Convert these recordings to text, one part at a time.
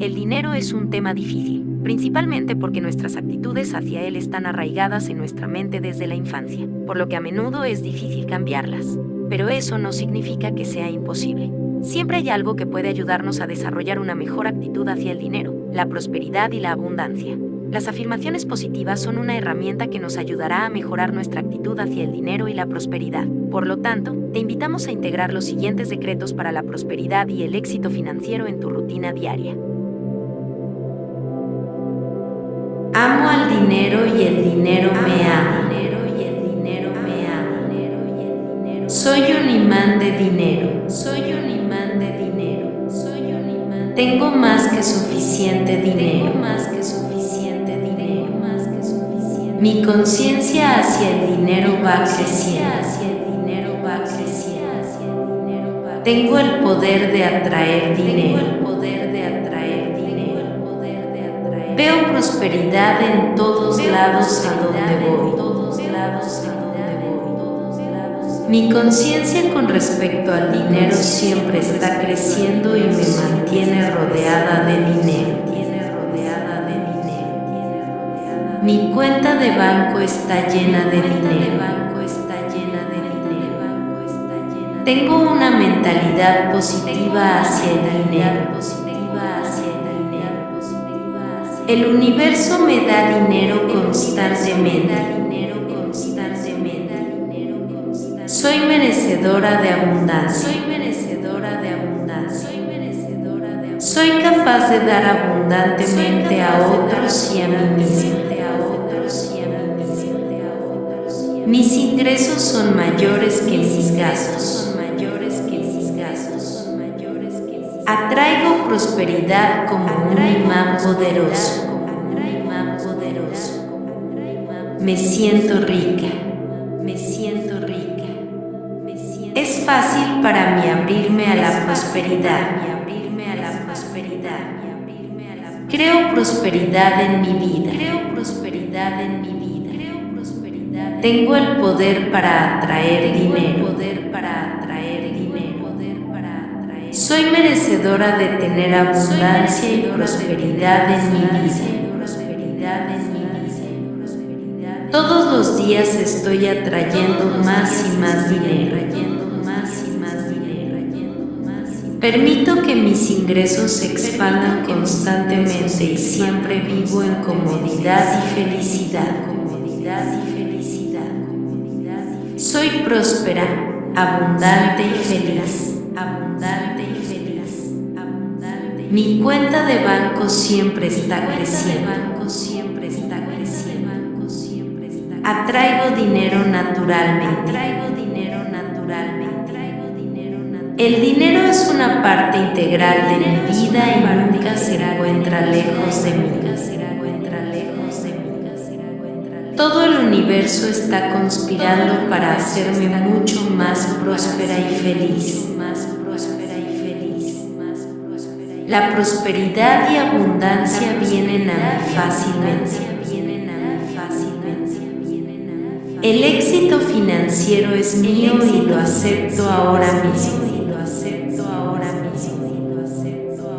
El dinero es un tema difícil, principalmente porque nuestras actitudes hacia él están arraigadas en nuestra mente desde la infancia, por lo que a menudo es difícil cambiarlas. Pero eso no significa que sea imposible. Siempre hay algo que puede ayudarnos a desarrollar una mejor actitud hacia el dinero, la prosperidad y la abundancia. Las afirmaciones positivas son una herramienta que nos ayudará a mejorar nuestra actitud hacia el dinero y la prosperidad. Por lo tanto, te invitamos a integrar los siguientes decretos para la prosperidad y el éxito financiero en tu rutina diaria. Dinero y el dinero me ama. Soy un imán de dinero. Soy un imán de dinero. Soy un imán. Tengo más que suficiente dinero. Tengo más que suficiente dinero. Más que suficiente. Mi conciencia hacia el dinero va creciendo. Hacia el dinero va creciendo. Tengo el poder de atraer dinero. Tengo el poder Veo prosperidad en todos lados a donde voy. Mi conciencia con respecto al dinero siempre está creciendo y me mantiene rodeada de dinero. Mi cuenta de banco está llena de dinero. Tengo una mentalidad positiva hacia el dinero. El universo me da dinero constantemente. Soy merecedora de abundancia. Soy merecedora de abundancia. Soy capaz de dar abundantemente a otros y a mí misma. Mis ingresos son mayores que mis gastos. Atraigo prosperidad como un imán poderoso. Me siento rica. Me siento rica. Es fácil para mí abrirme a la prosperidad. Creo prosperidad en mi vida. Creo prosperidad en mi vida. Tengo el poder para atraer dinero. Soy merecedora de tener abundancia y prosperidad en mi vida. Todos los días estoy atrayendo más y más dinero. Permito que mis ingresos se expandan constantemente y siempre vivo en comodidad y felicidad. Soy próspera, abundante y feliz. Mi cuenta de banco siempre está creciendo. Atraigo dinero naturalmente. El dinero es una parte integral de mi vida y nunca se encuentra lejos de mí. Todo el universo está conspirando para hacerme mucho más próspera y feliz. La prosperidad y abundancia vienen a mí fácilmente. El éxito financiero es mío y lo acepto ahora mismo.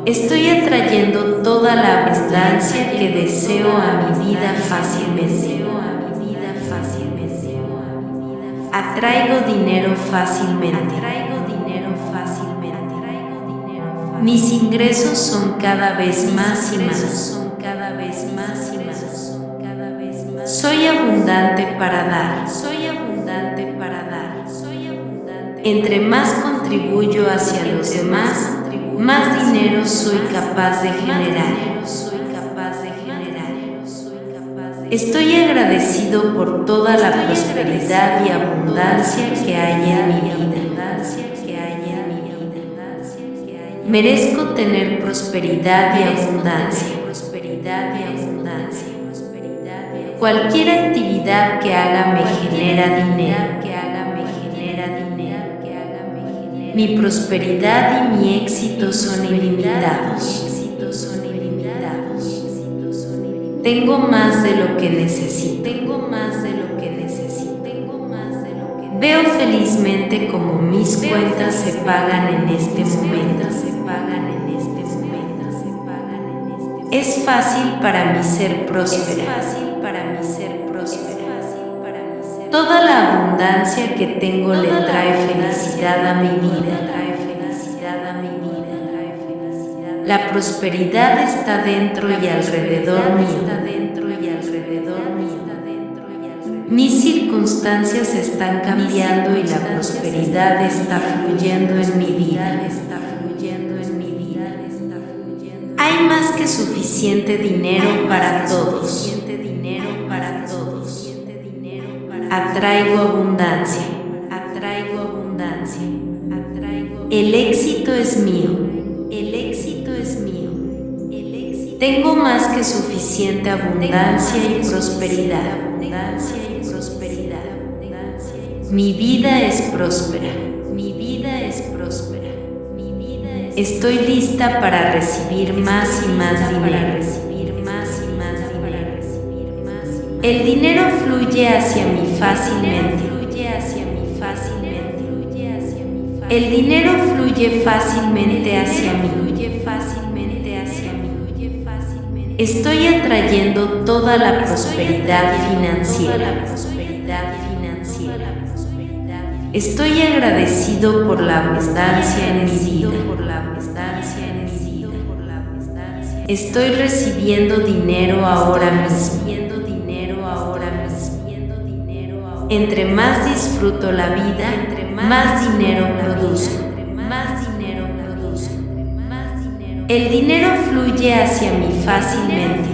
Estoy atrayendo toda la abundancia que deseo a mi vida fácilmente. Atraigo dinero fácilmente. Mis ingresos son cada vez más y más. Soy abundante para dar. Soy abundante para dar. Entre más contribuyo hacia los demás, más dinero soy capaz de generar. Estoy agradecido por toda la prosperidad y abundancia que hay en mi vida. Merezco tener prosperidad y abundancia. Cualquier actividad que haga me genera dinero. Mi prosperidad y mi éxito son ilimitados. Tengo más de lo que necesito. Tengo más de lo que necesito. Veo felizmente como mis cuentas se pagan en este momento. Es fácil para mí ser próspera. para mí ser próspera. Toda la abundancia que tengo le trae felicidad a mi vida. La prosperidad está dentro y alrededor mío. Mis circunstancias están cambiando y la prosperidad está fluyendo en mi vida. Hay más que suficiente dinero para todos. Atraigo abundancia. Atraigo abundancia. El éxito es mío. Tengo más que suficiente abundancia y prosperidad. Mi vida es próspera. Estoy lista para recibir más y más dinero. El dinero fluye hacia mí fácilmente. El dinero fluye fácilmente hacia mí. Estoy atrayendo toda la prosperidad financiera. Estoy agradecido por la abundancia en vida. Estoy recibiendo dinero ahora mismo. Entre más disfruto la vida, más dinero produzco. El dinero fluye hacia mí fácilmente.